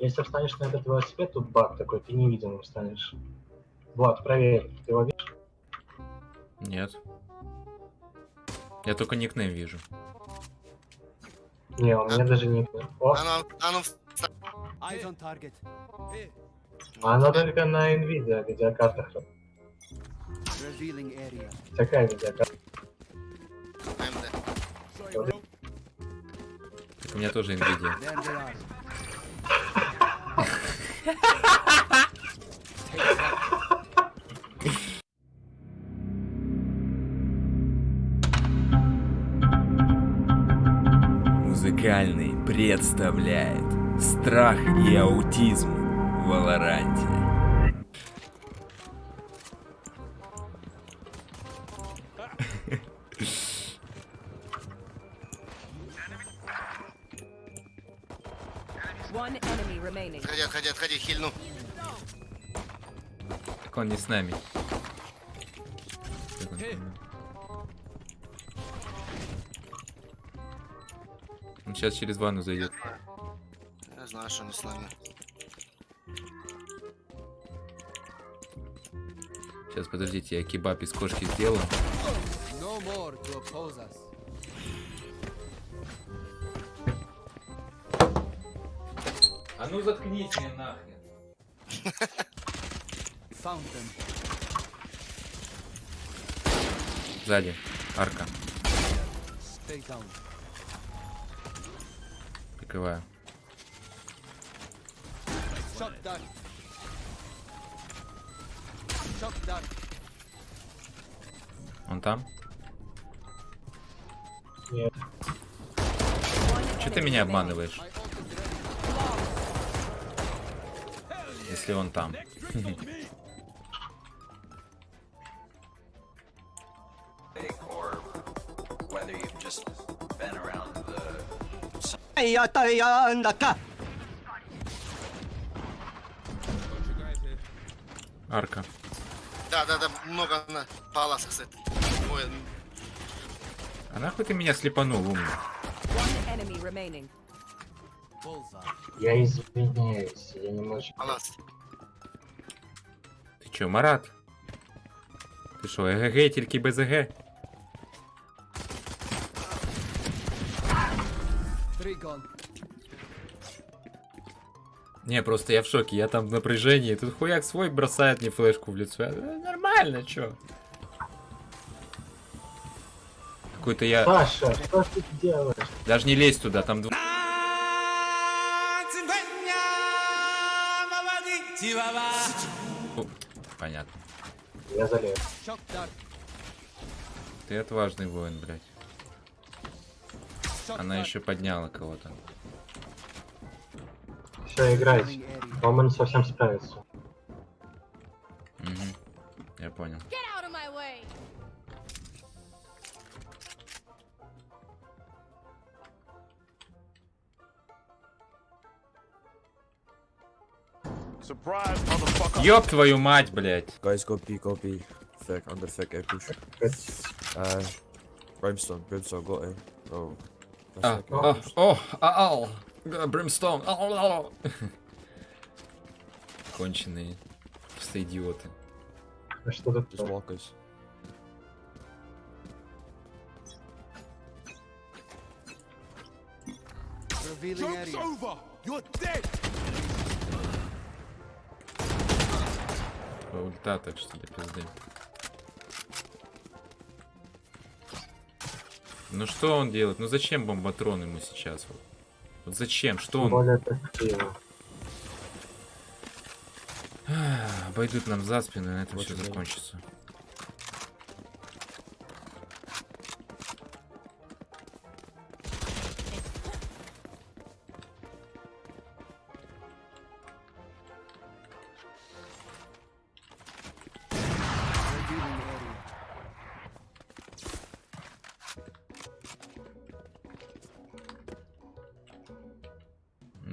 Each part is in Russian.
Если встанешь на этот велосипед, тут баг такой, ты невидимым станешь. Влад, проверь, ты его видишь? Нет. Я только никнейм вижу. Не, у меня даже не... О, Оно, оно Eyes on target. она только на NVIDIA видеокартах. Такая видеокарта. Так у меня тоже Nvidia. Музыкальный представляет Страх и аутизм в Валоранте. Отходи, хильну. Так он не с нами. Он сейчас через ванну зайдет. Я знаю, что не с нами. Сейчас, подождите, я кебаб из кошки сделаю. No А ну заткнись мне нахрен. Сзади. Арка. Прикрываю. Он там? Нет. Че ты меня обманываешь, если он там? Арка. Да, да, да, много на палас, кстати. Ой, А нахуй ты меня слепанул, умный? Я извиняюсь, я немножечко... палас. Ты чё, Марат? Ты шо, ЭГГ, тільки без ЕГ? Не, просто я в шоке, я там в напряжении. Тут хуяк свой бросает мне флешку в лицо. Я, «Э, нормально, чё? Какой-то я... Саша, что ты делаешь? Даже не лезь туда, там... дв- О, Понятно. Я залез. Ты отважный воин, блядь. Она еще подняла кого-то. Все, играйте. Роман совсем справится. Мгм. Я понял. Get out of my way. Ёб твою мать, блядь. Guys, go B, go B. Thick, under thick, air push. Uh, Brimstone, Brimstone, got him. Oh. А, а, push. о, ау, Бримстоун. ау, ау. Конченые. Просто идиоты. А что тут? Just walkers. Revealing area. Ульта, так что до пизды. Ну что он делает? Ну зачем бомбатрон ему сейчас? Вот, вот зачем? Что он? более. Обойдут нам за спину, и на этом Вот все закончится.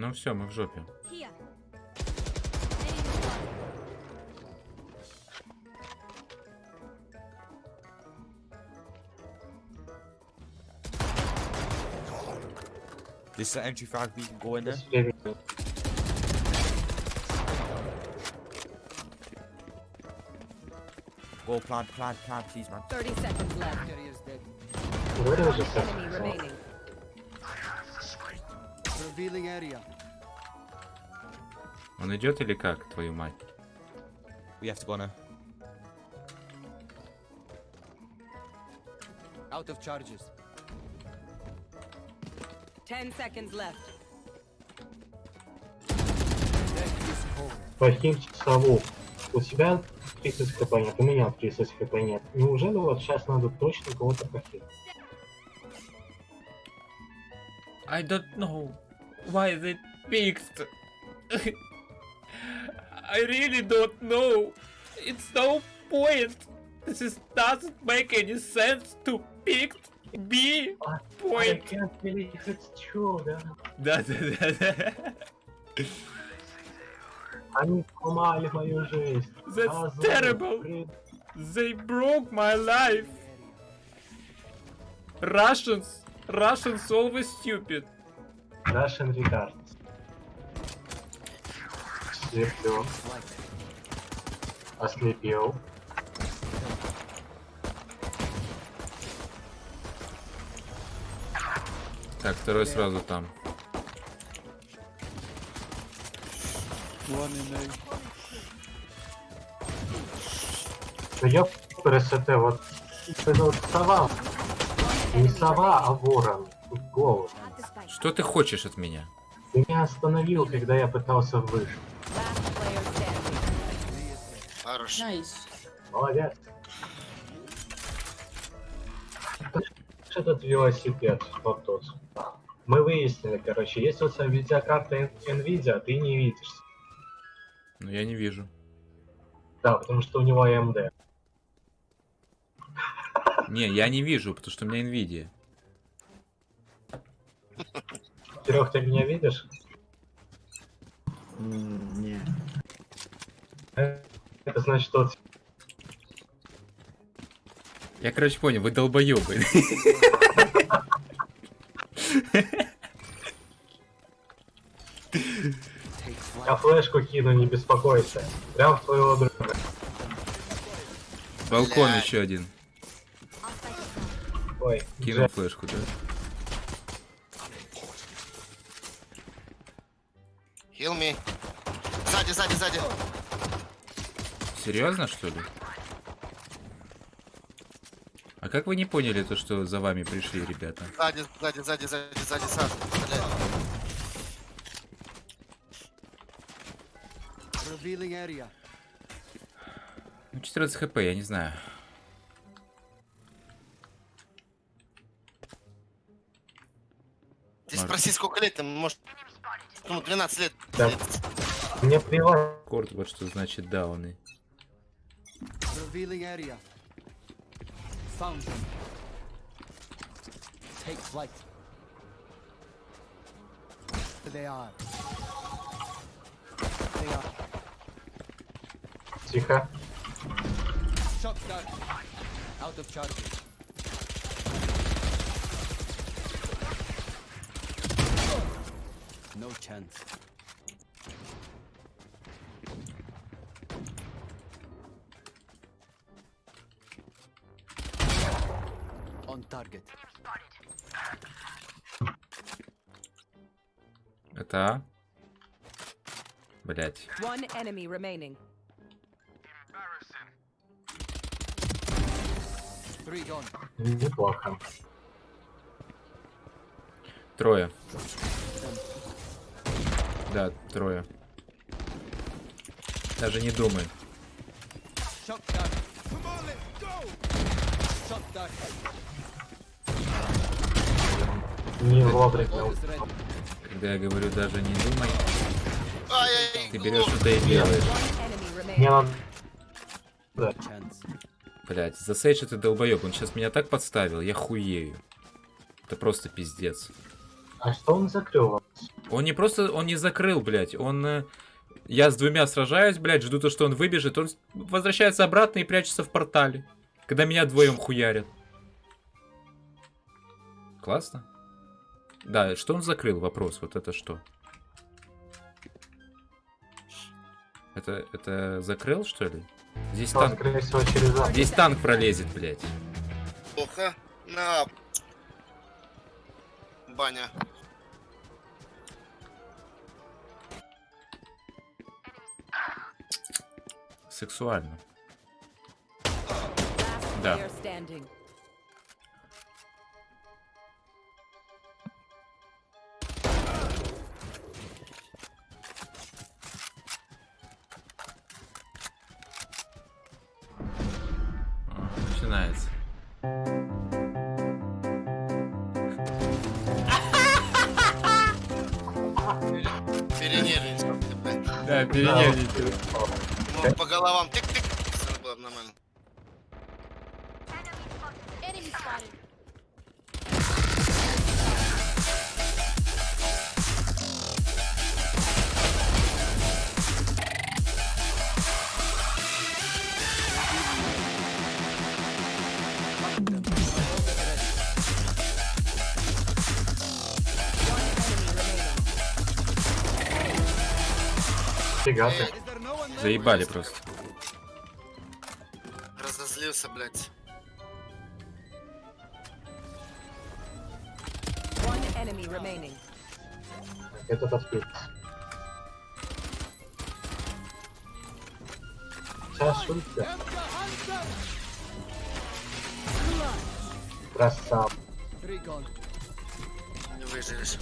Ну все, мы в жопе. This is an entry frag, we can go in there. Go plant, plant, plant, please, man. 30 seconds left. Where the enemy remaining? Revealing area. Он идет или как, твою мать? We have to go now. Out of charges. 10 seconds left. Фахим часову. У тебя 30 хп нет, у меня 30 хп нет. Неужели вот сейчас надо точно кого-то похилить? I don't know why they picked. I really don't know. It's no point. This is doesn't make any sense to pick B I point. can't believe it's true, да. Да, да, да, да. Они сломали мою жизнь. That's Азов, terrible. блин. They broke my life. Russians. Russians always stupid. Russian retards. Слеплю. Ослепил. Так, второй сразу там. Ну ёп, РСТ, вот это вот сова. Не сова, а ворон. В голову. Что ты хочешь от меня? Ты меня остановил, когда я пытался выжить. Хорош. Молодец. Что этот велосипед? Вот тот. Мы выяснили, короче, есть вот видеокарта Н- Nvidia, а ты не видишь. Ну, я не вижу. Да, потому что у него AMD. Не, я не вижу, потому что у меня Nvidia. Серег, ты меня видишь? Не. Это значит, что Я, короче, понял, вы долбоебы. я флешку кину, не беспокойся. Прям в твоего друга. Балкон Блядь. еще один. Ой, Кинул Джек, флешку, да? Heal me. Сзади, сзади, сзади. Серьезно, что ли? А как вы не поняли то, что за вами пришли, ребята? Сзади, сзади, сзади, сзади, сзади, сзади. Блядь. Revealing area. Ну, 14 хп, я не знаю. Ты спроси, сколько лет, может, ну, 12 лет. Да. мне плевать. Корт, вот что значит дауны. Тихо. Out of charges. No chance. On target. Это А? Блять. One enemy remaining. Three gone. Неплохо. Трое. Да, трое. Даже не думай. Не вовремя. Когда я говорю даже не думай, ты берешь что-то и делаешь. Remaining. надо... Chance. Блять, за Сейдж ты долбоеб, он сейчас меня так подставил, я хуею. Это просто пиздец. А что он закрыл? Он не просто, он не закрыл, блядь, он... э, Я с двумя сражаюсь, блядь, жду то, что он выбежит, он возвращается обратно и прячется в портале. Когда меня вдвоем хуярят. Классно. Да, что он закрыл? Вопрос, вот это что? Это, это закрыл, что ли? Здесь танк, всего, через здесь танк пролезет, блядь. Плохо. На. Баня. Сексуально. Да. Начинается. Да, перенервничал. Ну, по головам тык-тык. Всё было бы нормально. Фига Заебали просто. Разозлился, блядь. Этот отпил. Сейчас шутка. Красава. Не выживешь.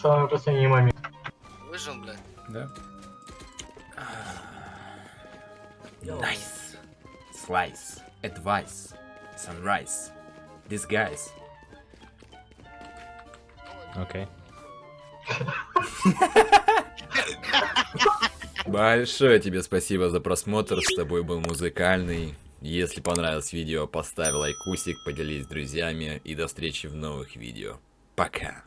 Самый последний момент. Выжил, блядь. Да. Nice. Slice. Advice. Sunrise. Disguise. Окей. Большое тебе спасибо за просмотр. С тобой был музыкальный. Если понравилось видео, поставь лайкусик, поделись с друзьями и до встречи в новых видео. Пока.